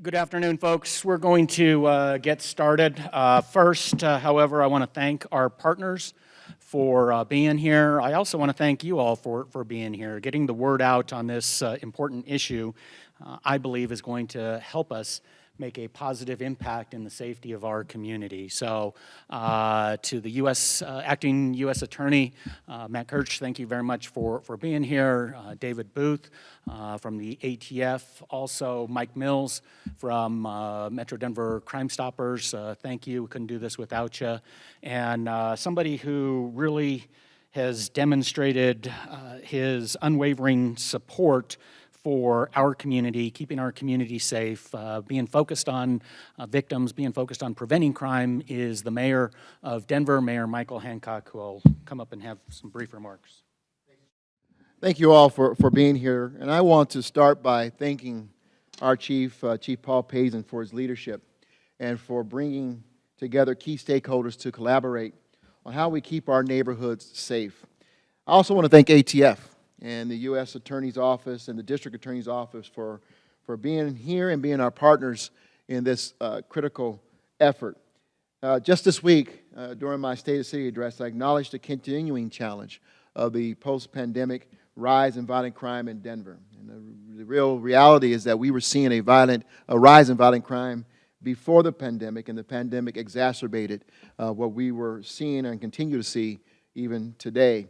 Good afternoon, folks. We're going to uh, get started. Uh, first, uh, however, I want to thank our partners for uh, being here. I also want to thank you all for, for being here. Getting the word out on this uh, important issue, uh, I believe, is going to help us make a positive impact in the safety of our community. So uh, to the U.S. Uh, acting U.S. Attorney, uh, Matt Kirsch, thank you very much for, for being here. Uh, David Booth uh, from the ATF, also Mike Mills from Metro Denver Crime Stoppers, thank you, couldn't do this without you. And somebody who really has demonstrated his unwavering support for our community, keeping our community safe, uh, being focused on uh, victims, being focused on preventing crime is the mayor of Denver, Mayor Michael Hancock, who will come up and have some brief remarks. Thank you all for, for being here. And I want to start by thanking our chief, uh, Chief Paul Pazen, for his leadership and for bringing together key stakeholders to collaborate on how we keep our neighborhoods safe. I also want to thank ATF and the U.S. Attorney's Office and the District Attorney's Office for, for being here and being our partners in this uh, critical effort. Uh, just this week, uh, during my State of City address, I acknowledged the continuing challenge of the post-pandemic rise in violent crime in Denver. And the, the, real reality is that we were seeing a violent, a rise in violent crime before the pandemic, and the pandemic exacerbated uh, what we were seeing and continue to see even today.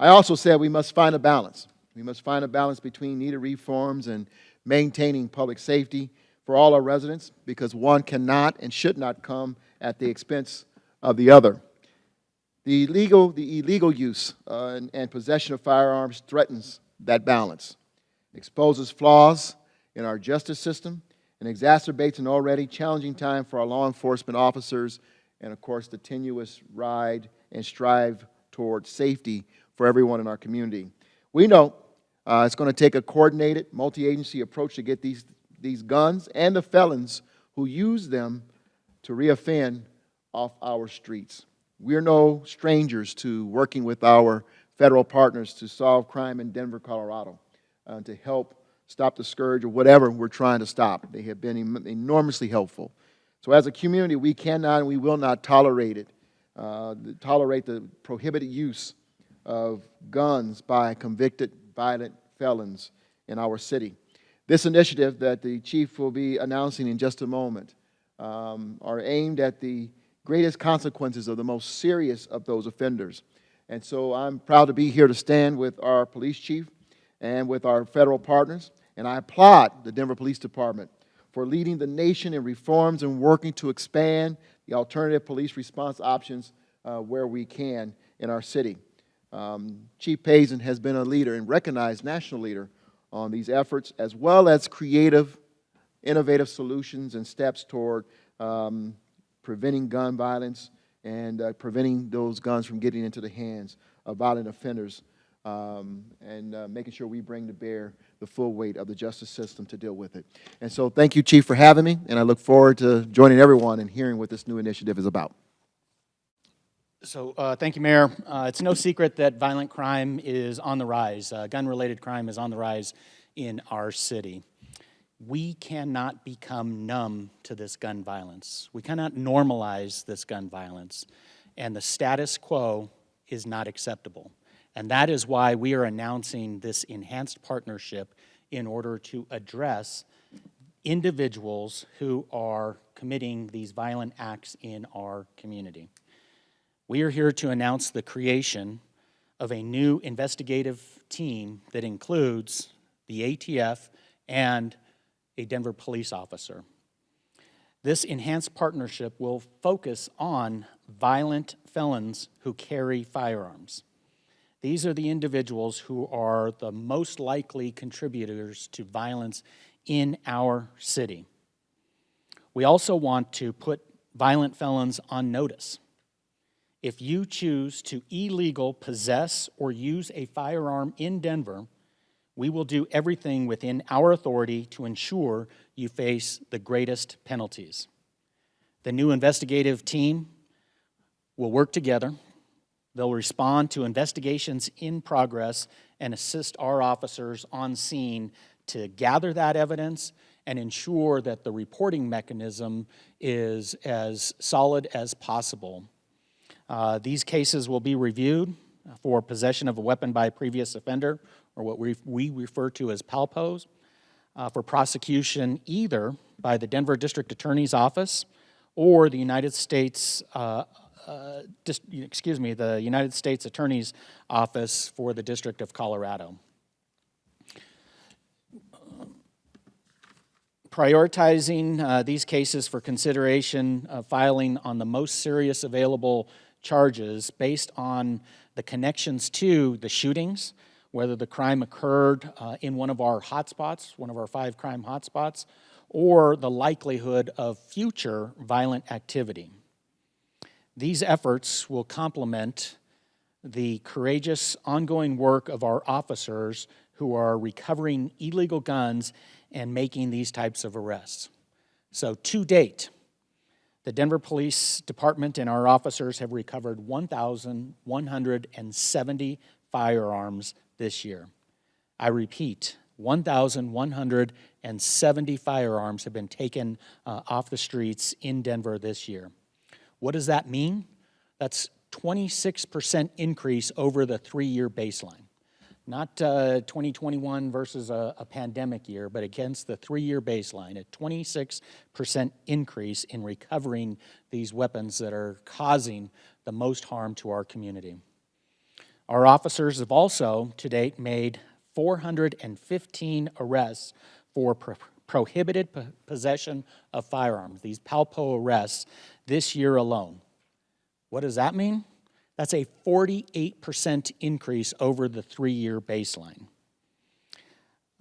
I also said we must find a balance. We must find a balance between needed reforms and maintaining public safety for all our residents because one cannot and should not come at the expense of the other. The illegal, the illegal use uh, and, and possession of firearms threatens that balance, exposes flaws in our justice system, and exacerbates an already challenging time for our law enforcement officers and, of course, the tenuous ride and strive toward safety for everyone in our community. We know uh, it's going to take a coordinated, multi-agency approach to get these, these guns and the felons who use them to reoffend off our streets. We're no strangers to working with our federal partners to solve crime in Denver, Colorado, uh, to help stop the scourge or whatever we're trying to stop. They have been enormously helpful. So as a community, we cannot and we will not tolerate it, uh, tolerate the prohibited use of guns by convicted violent felons in our city. This initiative that the Chief will be announcing in just a moment um, are aimed at the greatest consequences of the most serious of those offenders. And so I'm proud to be here to stand with our police chief and with our federal partners. And I applaud the Denver Police Department for leading the nation in reforms and working to expand the alternative police response options uh, where we can in our city. Um, Chief Pazen has been a leader and recognized national leader on these efforts, as well as creative, innovative solutions and steps toward um, preventing gun violence and uh, preventing those guns from getting into the hands of violent offenders um, and uh, making sure we bring to bear the full weight of the justice system to deal with it. And so thank you, Chief, for having me, and I look forward to joining everyone and hearing what this new initiative is about. So uh, thank you, Mayor. Uh, it's no secret that violent crime is on the rise. Uh, Gun-related crime is on the rise in our city. We cannot become numb to this gun violence. We cannot normalize this gun violence. And the status quo is not acceptable. And that is why we are announcing this enhanced partnership in order to address individuals who are committing these violent acts in our community. We are here to announce the creation of a new investigative team that includes the ATF and a Denver police officer. This enhanced partnership will focus on violent felons who carry firearms. These are the individuals who are the most likely contributors to violence in our city. We also want to put violent felons on notice if you choose to illegal possess or use a firearm in Denver, we will do everything within our authority to ensure you face the greatest penalties. The new investigative team will work together. They'll respond to investigations in progress and assist our officers on scene to gather that evidence and ensure that the reporting mechanism is as solid as possible. Uh, These cases will be reviewed for possession of a weapon by a previous offender, or what we we refer to as POWPOs, uh, for prosecution either by the Denver District Attorney's Office or the United States, uh, uh, excuse me, the United States Attorney's Office for the District of Colorado. Prioritizing uh, these cases for consideration, uh, filing on the most serious available charges based on the connections to the shootings, whether the crime occurred uh, in one of our hotspots, one of our five crime hotspots, or the likelihood of future violent activity. These efforts will complement the courageous ongoing work of our officers who are recovering illegal guns and making these types of arrests. So to date, the Denver Police Department and our officers have recovered 1,170 firearms this year. I repeat, 1,170 firearms have been taken uh, off the streets in Denver this year. What does that mean? That's 26% increase over the three-year baseline. Not uh, 2021 versus a, a pandemic year, but against the three-year baseline, a 26% increase in recovering these weapons that are causing the most harm to our community. Our officers have also, to date, made 415 arrests for pro- prohibited po- possession of firearms, these POWPO arrests, this year alone. What does that mean? That's a 48% increase over the three-year baseline.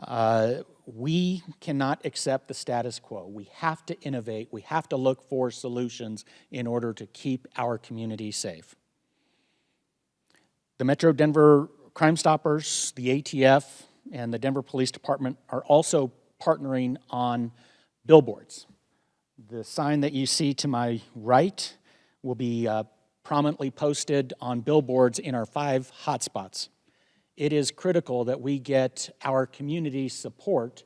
Uh, we cannot accept the status quo. We have to innovate. We have to look for solutions in order to keep our community safe. The Metro Denver Crime Stoppers, the ATF, and the Denver Police Department are also partnering on billboards. The sign that you see to my right will be uh, prominently posted on billboards in our five hotspots. It is critical that we get our community support,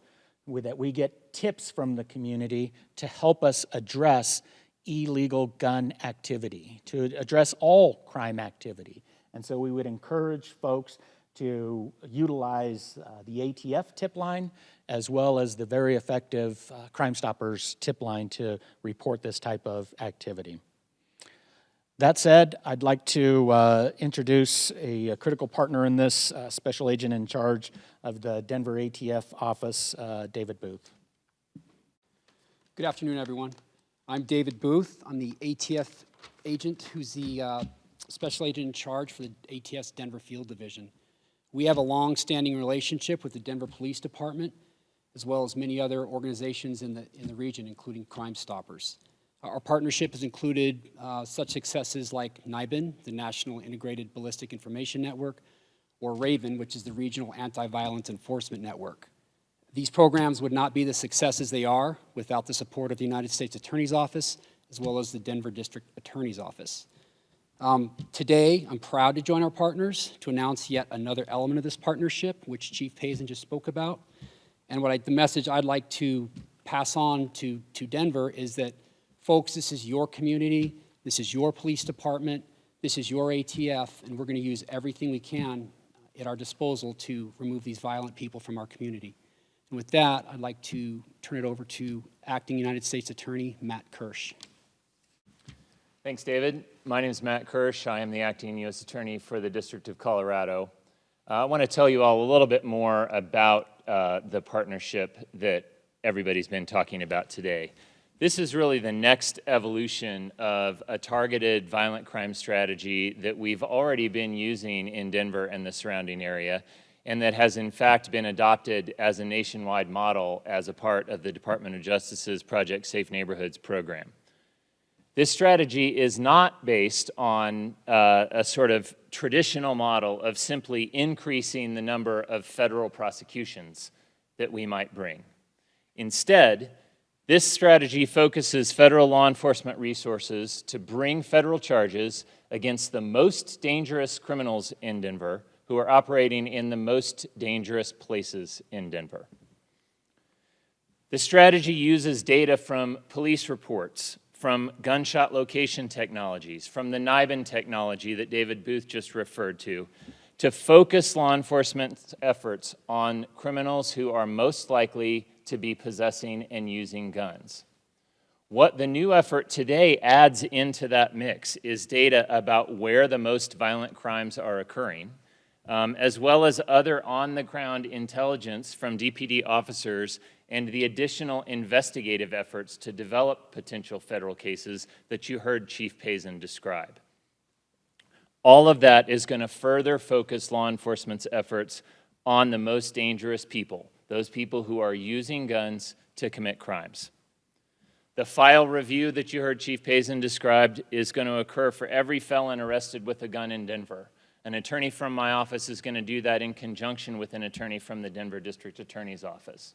that we get tips from the community to help us address illegal gun activity, to address all crime activity. And so we would encourage folks to utilize uh, the ATF tip line as well as the very effective uh, Crime Stoppers tip line to report this type of activity. That said, I'd like to uh, introduce a, a critical partner in this, uh, Special Agent in charge of the Denver ATF office, uh, David Booth. Good afternoon, everyone. I'm David Booth. I'm the ATF agent who's the uh, special agent in charge for the ATF's Denver Field Division. We have a long-standing relationship with the Denver Police Department, as well as many other organizations in the, in the region, including Crime Stoppers. Our partnership has included uh, such successes like NIBIN, the National Integrated Ballistic Information Network, or RAVEN, which is the Regional Anti-Violence Enforcement Network. These programs would not be the successes they are without the support of the United States Attorney's Office, as well as the Denver District Attorney's Office. Um, Today, I'm proud to join our partners to announce yet another element of this partnership, which Chief Pazen just spoke about. And what I, the message I'd like to pass on to, to Denver is that, folks, this is your community, this is your police department, this is your ATF, and we're going to use everything we can at our disposal to remove these violent people from our community. And with that, I'd like to turn it over to Acting United States Attorney Matt Kirsch. Thanks, David. My name is Matt Kirsch. I am the acting U.S. Attorney for the District of Colorado. Uh, I want to tell you all a little bit more about uh, the partnership that everybody's been talking about today. This is really the next evolution of a targeted violent crime strategy that we've already been using in Denver and the surrounding area, and that has in fact been adopted as a nationwide model as a part of the Department of Justice's Project Safe Neighborhoods program. This strategy is not based on uh, a sort of traditional model of simply increasing the number of federal prosecutions that we might bring. Instead, this strategy focuses federal law enforcement resources to bring federal charges against the most dangerous criminals in Denver who are operating in the most dangerous places in Denver. The strategy uses data from police reports, from gunshot location technologies, from the NIBIN technology that David Booth just referred to, to focus law enforcement's efforts on criminals who are most likely to be possessing and using guns. What the new effort today adds into that mix is data about where the most violent crimes are occurring, um, as well as other on-the-ground intelligence from DPD officers and the additional investigative efforts to develop potential federal cases that you heard Chief Pazen describe. All of that is going to further focus law enforcement's efforts on the most dangerous people, those people who are using guns to commit crimes. The file review that you heard Chief Pazen described is going to occur for every felon arrested with a gun in Denver. An attorney from my office is going to do that in conjunction with an attorney from the Denver District Attorney's Office.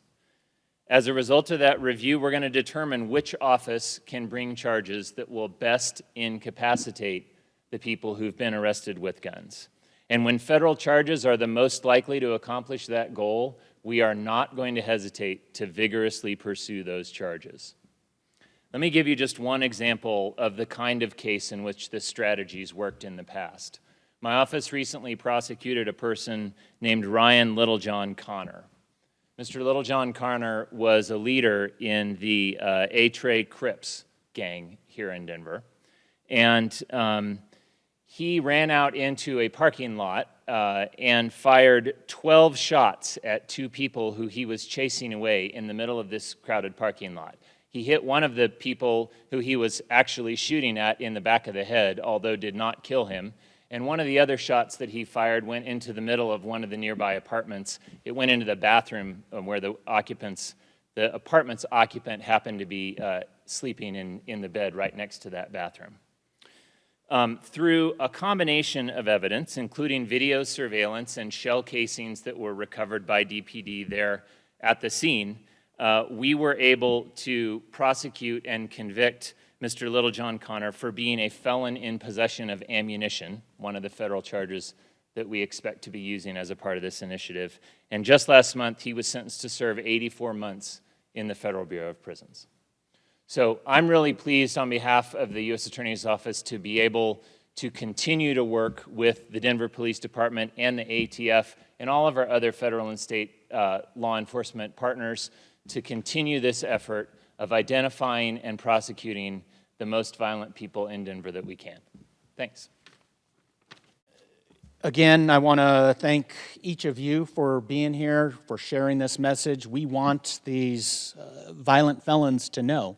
As a result of that review, we're going to determine which office can bring charges that will best incapacitate the people who've been arrested with guns. And when federal charges are the most likely to accomplish that goal, we are not going to hesitate to vigorously pursue those charges. Let me give you just one example of the kind of case in which this strategy's worked in the past. My office recently prosecuted a person named Ryan Littlejohn Connor. Mr. Littlejohn Connor was a leader in the uh, A-Tray Crips gang here in Denver. And um, he ran out into a parking lot uh, and fired 12 shots at two people who he was chasing away in the middle of this crowded parking lot. He hit one of the people who he was actually shooting at in the back of the head, although did not kill him. And one of the other shots that he fired went into the middle of one of the nearby apartments. It went into the bathroom where the occupants, the apartment's occupant happened to be uh, sleeping in, in the bed right next to that bathroom. Um, through a combination of evidence, including video surveillance and shell casings that were recovered by DPD there at the scene, uh, we were able to prosecute and convict Mr. Littlejohn Connor for being a felon in possession of ammunition, one of the federal charges that we expect to be using as a part of this initiative. And just last month, he was sentenced to serve 84 months in the Federal Bureau of Prisons. So I'm really pleased on behalf of the U.S. Attorney's Office to be able to continue to work with the Denver Police Department and the ATF and all of our other federal and state uh, law enforcement partners to continue this effort of identifying and prosecuting the most violent people in Denver that we can. Thanks. Again, I want to thank each of you for being here, for sharing this message. We want these uh, violent felons to know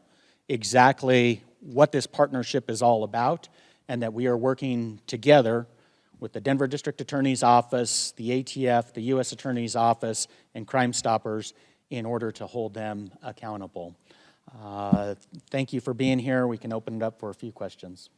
exactly what this partnership is all about and that we are working together with the Denver District Attorney's Office, the ATF, the U.S. Attorney's Office, and Crime Stoppers in order to hold them accountable. Uh, Thank you for being here. We can open it up for a few questions.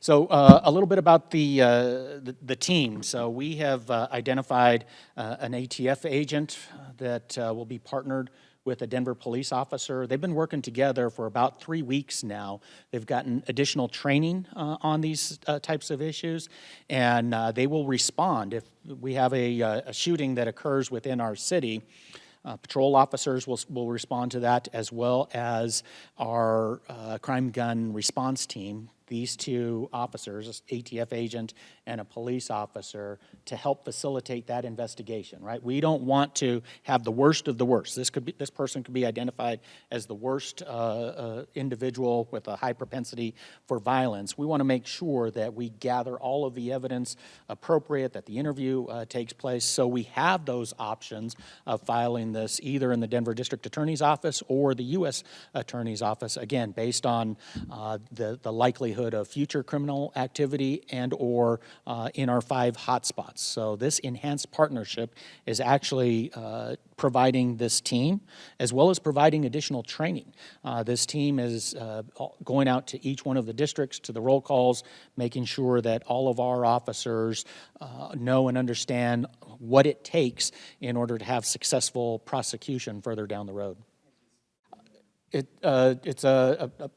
So uh, a little bit about the, uh, the, the team. So we have uh, identified uh, an ATF agent that uh, will be partnered with a Denver police officer. They've been working together for about three weeks now. They've gotten additional training uh, on these uh, types of issues, and uh, they will respond if we have a, uh, a shooting that occurs within our city. Uh, patrol officers will, will respond to that as well as our crime gun response team these two officers, ATF agent and a police officer, to help facilitate that investigation, right? We don't want to have the worst of the worst. This could be, this person could be identified as the worst uh, uh, individual with a high propensity for violence. We want to make sure that we gather all of the evidence appropriate, that the interview uh, takes place, so we have those options of filing this either in the Denver District Attorney's Office or the U.S. Attorney's Office, again, based on uh, the, the likelihood likelihood of future criminal activity and/or uh, in our five hotspots. So this enhanced partnership is actually uh, providing this team as well as providing additional training. Uh, this team is uh, going out to each one of the districts, to the roll calls, making sure that all of our officers uh, know and understand what it takes in order to have successful prosecution further down the road. It, uh, it's a, a,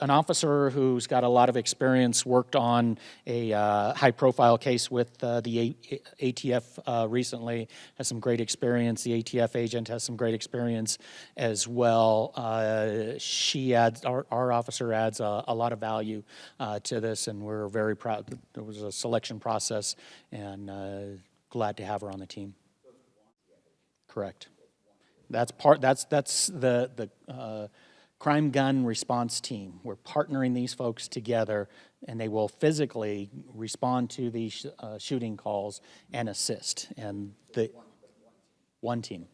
an officer who's got a lot of experience, worked on a uh, high-profile case with uh, the A- ATF uh, recently, has some great experience. The ATF agent has some great experience as well. Uh, She adds, our, our officer adds a, a lot of value uh, to this, and we're very proud. that There was a selection process, and uh, glad to have her on the team. Correct. That's part, that's, that's the, the uh, crime gun response team. We're partnering these folks together, and they will physically respond to these uh, shooting calls and assist. And the, one team.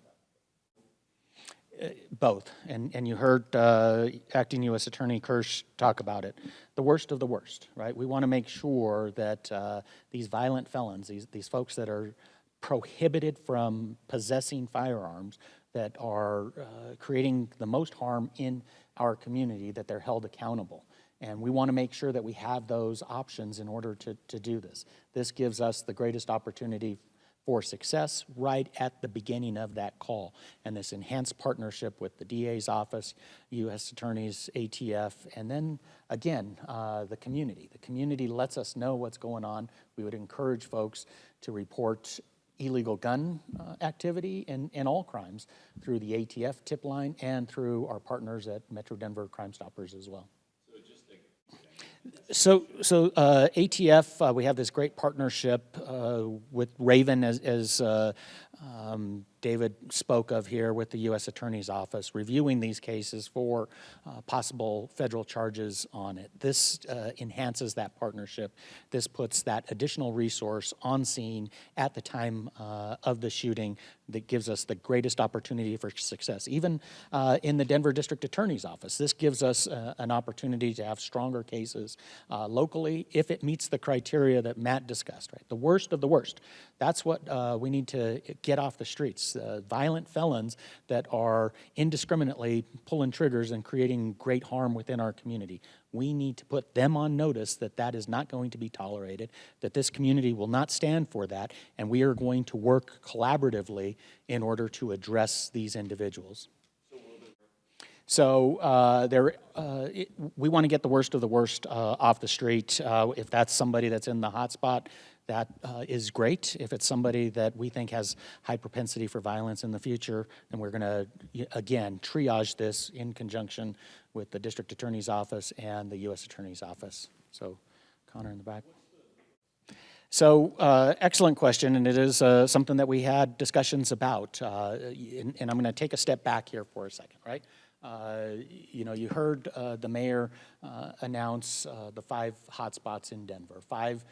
Uh, Both, and, and you heard uh, Acting U.S. Attorney Kirsch talk about it. The worst of the worst, right? We want to make sure that uh, these violent felons, these, these folks that are prohibited from possessing firearms, that are uh, creating the most harm in our community, that they're held accountable. And we want to make sure that we have those options in order to, to do this. This gives us the greatest opportunity for success right at the beginning of that call. And this enhanced partnership with the DA's office, U.S. Attorney's, ATF, and then again, uh, the community. The community lets us know what's going on. We would encourage folks to report illegal gun uh, activity and, and all crimes through the ATF tip line and through our partners at Metro Denver Crime Stoppers as well. So, so uh, ATF, uh, we have this great partnership uh, with Raven, as, as uh, um, David spoke of here, with the U.S. Attorney's Office, reviewing these cases for uh, possible federal charges on it. This uh, enhances that partnership. This puts that additional resource on scene at the time uh, of the shooting that gives us the greatest opportunity for success. Even uh, in the Denver District Attorney's Office, this gives us uh, an opportunity to have stronger cases uh, locally if it meets the criteria that Matt discussed, right? The worst of the worst. That's what uh, we need to get off the streets. Uh, violent felons that are indiscriminately pulling triggers and creating great harm within our community. We need to put them on notice that that is not going to be tolerated, that this community will not stand for that, and we are going to work collaboratively in order to address these individuals. So uh, there, uh, it, we want to get the worst of the worst uh, off the street. Uh, if that's somebody that's in the hot spot, that uh, is great. If it's somebody that we think has high propensity for violence in the future, then we're going to, again, triage this in conjunction with the district attorney's office and the U.S. attorney's office. So Connor in the back. So, uh, excellent question, and it is uh, something that we had discussions about. Uh, and, and I'm going to take a step back here for a second, right? Uh, you know, you heard uh, the mayor uh, announce the five hotspots in Denver, five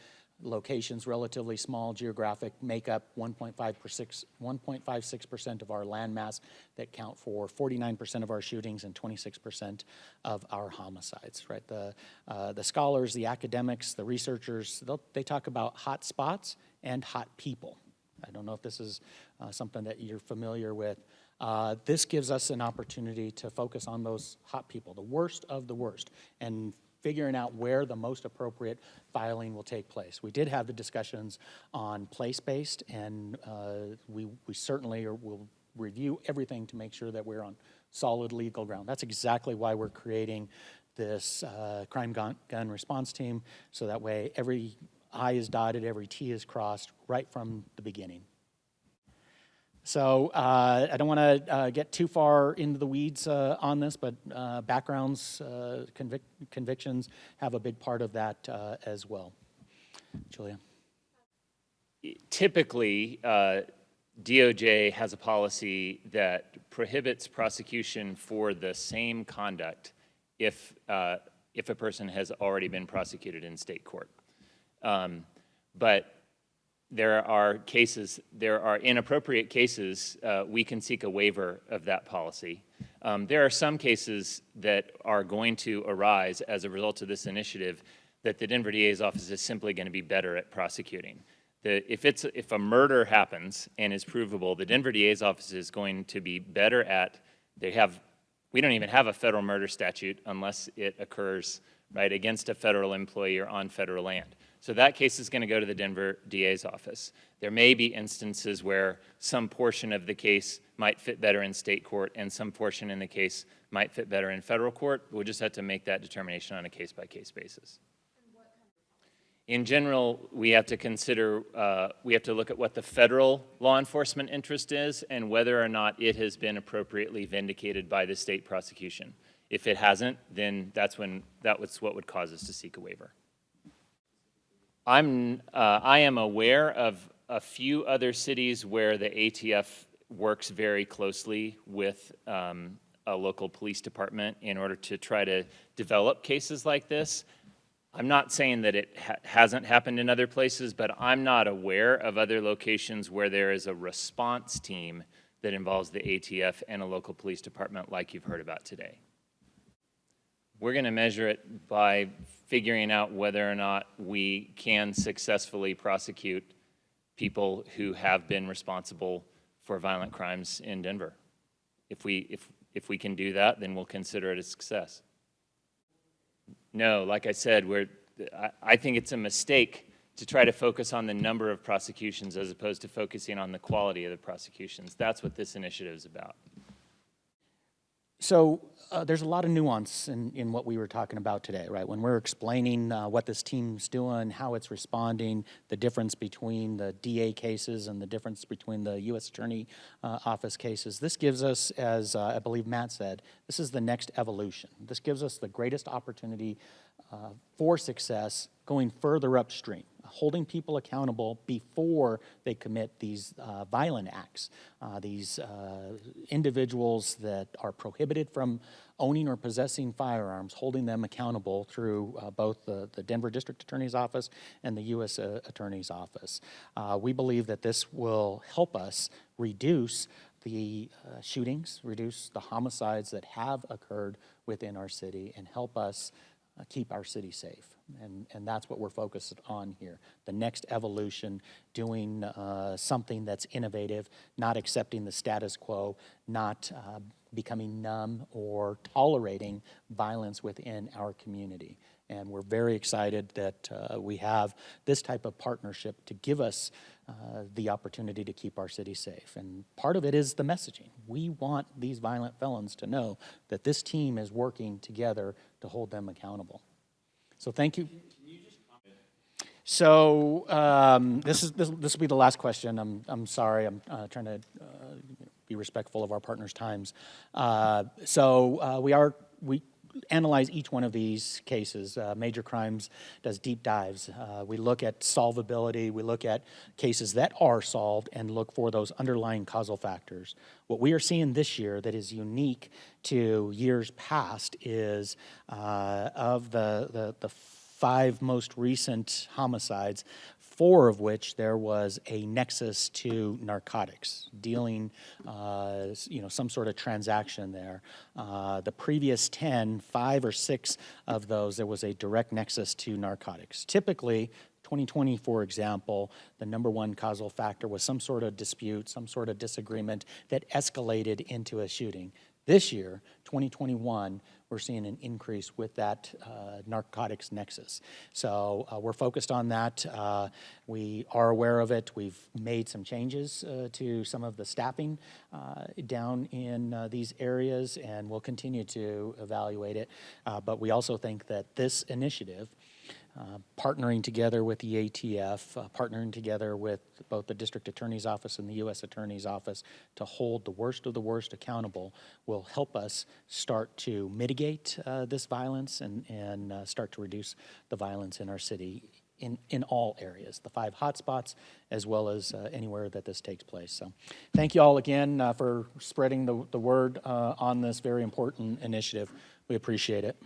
locations, relatively small geographic makeup, 1.56 1.56% of our land mass that count for 49% of our shootings and 26% of our homicides, right? The, uh, the scholars, the academics, the researchers, they talk about hot spots and hot people. I don't know if this is uh, something that you're familiar with. Uh, This gives us an opportunity to focus on those hot people, the worst of the worst, and figuring out where the most appropriate filing will take place. We did have the discussions on place-based, and uh, we we certainly are- will review everything to make sure that we're on solid legal ground. That's exactly why we're creating this uh, crime gun gun response team, so that way every I is dotted, every T is crossed, right from the beginning. So uh, I don't want to uh, get too far into the weeds uh, on this, but uh, backgrounds, uh, convic- convictions have a big part of that uh, as well. Julia? Typically, DOJ has a policy that prohibits prosecution for the same conduct if, if a person has already been prosecuted in state court. Um, But there are cases, there are inappropriate cases, uh, we can seek a waiver of that policy. Um, There are some cases that are going to arise as a result of this initiative that the Denver DA's office is simply going to be better at prosecuting. The, if it's, if a murder happens and is provable, the Denver DA's office is going to be better at, they have, we don't even have a federal murder statute unless it occurs, right, against a federal employee or on federal land. So that case is going to go to the Denver DA's office. There may be instances where some portion of the case might fit better in state court and some portion in the case might fit better in federal court. We'll just have to make that determination on a case-by-case basis. In general, we have to consider, uh, we have to look at what the federal law enforcement interest is and whether or not it has been appropriately vindicated by the state prosecution. If it hasn't, then that's when, that was what would cause us to seek a waiver. I'm, uh, I am aware of a few other cities where the ATF works very closely with um, a local police department in order to try to develop cases like this. I'm not saying that it ha hasn't happened in other places, but I'm not aware of other locations where there is a response team that involves the ATF and a local police department like you've heard about today. We're going to measure it by figuring out whether or not we can successfully prosecute people who have been responsible for violent crimes in Denver. If we, if, if we can do that, then we'll consider it a success. No, like I said, we're, I, I think it's a mistake to try to focus on the number of prosecutions as opposed to focusing on the quality of the prosecutions. That's what this initiative is about. So uh, there's a lot of nuance in, in what we were talking about today, right? When we're explaining uh, what this team's doing, how it's responding, the difference between the DA cases and the difference between the U.S. Attorney uh, Office cases, this gives us, as uh, I believe Matt said, this is the next evolution. This gives us the greatest opportunity uh, for success going further upstream holding people accountable before they commit these uh, violent acts. Uh, these uh, individuals that are prohibited from owning or possessing firearms, holding them accountable through uh, both the, the, Denver District Attorney's Office and the U.S. Uh, Attorney's Office. Uh, we believe that this will help us reduce the shootings, reduce the homicides that have occurred within our city, and help us keep our city safe. And, and that's what we're focused on here. The next evolution, doing uh, something that's innovative, not accepting the status quo, not uh, becoming numb or tolerating violence within our community. And we're very excited that uh, we have this type of partnership to give us uh, the opportunity to keep our city safe. And part of it is the messaging. We want these violent felons to know that this team is working together to hold them accountable. So thank you. So um, this is this, this will be the last question. I'm I'm sorry. I'm uh, trying to uh, be respectful of our partners' times. Uh, so uh, we are we analyze each one of these cases. Uh, major crimes does deep dives. Uh, we look at solvability. We look at cases that are solved and look for those underlying causal factors. What we are seeing this year that is unique to years past is uh, of the, the, the five most recent homicides, four of which there was a nexus to narcotics, dealing, uh, you know, some sort of transaction there. Uh, the previous 10, five or six of those, there was a direct nexus to narcotics. Typically, 2020, for example, the number one causal factor was some sort of dispute, some sort of disagreement that escalated into a shooting. This year, 2021, we're seeing an increase with that uh, narcotics nexus. So uh, we're focused on that. Uh, we are aware of it. We've made some changes to some of the staffing down in these areas, and we'll continue to evaluate it. but we also think that this initiative uh, partnering together with the ATF, uh, partnering together with both the District Attorney's Office and the U.S. Attorney's Office to hold the worst of the worst accountable will help us start to mitigate uh, this violence and, and uh, start to reduce the violence in our city in, in all areas, the five hotspots, as well as uh, anywhere that this takes place. So thank you all again uh, for spreading the, the word on this very important initiative. We appreciate it.